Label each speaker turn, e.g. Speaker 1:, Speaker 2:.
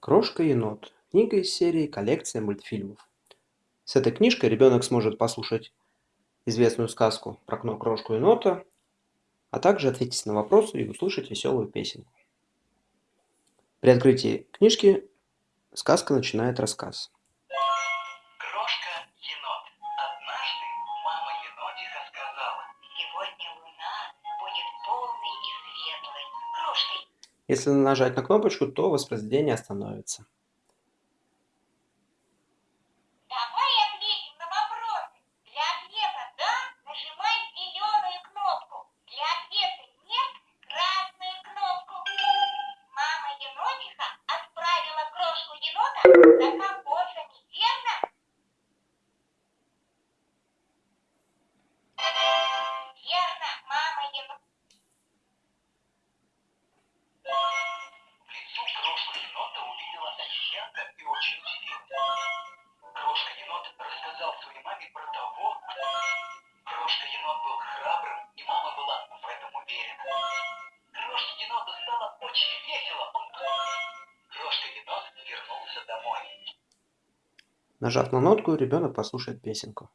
Speaker 1: Крошка-енот. Книга из серии «Коллекция мультфильмов». С этой книжкой ребенок сможет послушать известную сказку про крошку-енота, а также ответить на вопросы и услышать веселую песенку. При открытии книжки сказка начинает рассказ.
Speaker 2: Сегодня луна будет полной и светлой. Крошка
Speaker 1: Если нажать на кнопочку, то воспроизведение остановится.
Speaker 2: Давай ответим маме про того, Крошка енот был храбрым, и мама была в этом уверена. Крошке еноту стало очень весело. Он... Крошка енот вернулся домой.
Speaker 1: Нажав на нотку, ребенок послушает песенку.